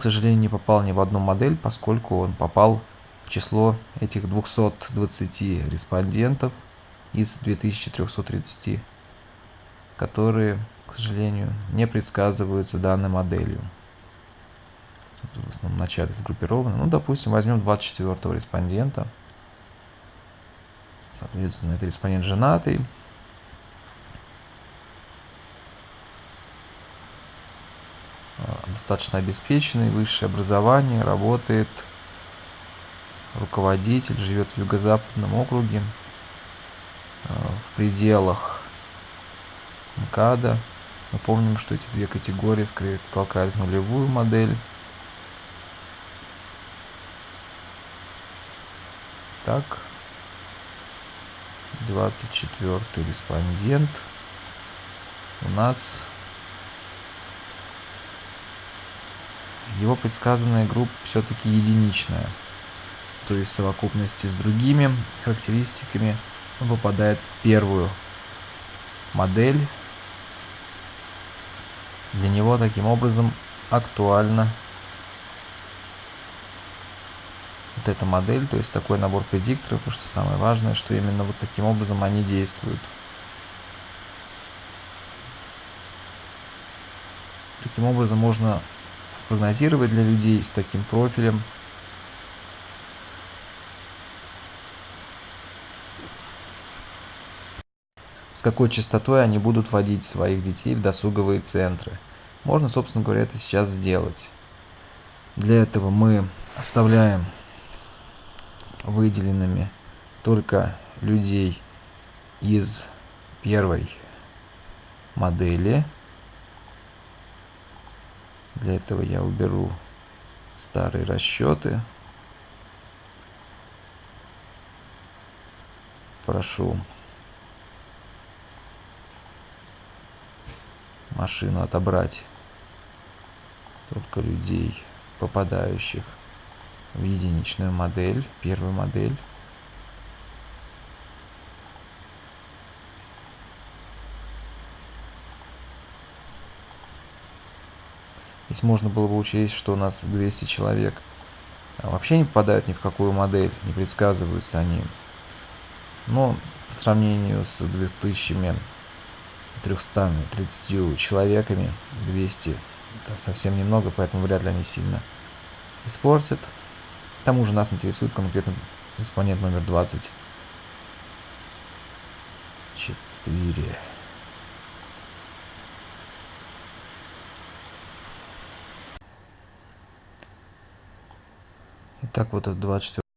к сожалению, не попал ни в одну модель, поскольку он попал в число этих 220 респондентов из 2330, которые, к сожалению, не предсказываются данной моделью. в основном начале сгруппированы. Ну, допустим, возьмем 24 респондента. Соответственно, это респондент женатый. Достаточно обеспеченный, высшее образование, работает, руководитель, живет в юго-западном округе, э, в пределах МКАДа. Мы помним, что эти две категории скорее толкают нулевую модель. Так, 24 респондент у нас его предсказанная группа все-таки единичная. То есть в совокупности с другими характеристиками он попадает в первую модель. Для него таким образом актуальна вот эта модель, то есть такой набор предикторов, и что самое важное, что именно вот таким образом они действуют. Таким образом можно спрогнозировать для людей с таким профилем. С какой частотой они будут водить своих детей в досуговые центры. Можно, собственно говоря, это сейчас сделать. Для этого мы оставляем выделенными только людей из первой модели. Для этого я уберу старые расчеты. Прошу машину отобрать только людей, попадающих в единичную модель, в первую модель. Здесь можно было бы учесть, что у нас 200 человек вообще не попадают ни в какую модель, не предсказываются они. Но по сравнению с 2330 человеками, 200 это совсем немного, поэтому вряд ли они сильно испортят. К тому же нас интересует конкретно экспонент номер 24. Итак, вот это 24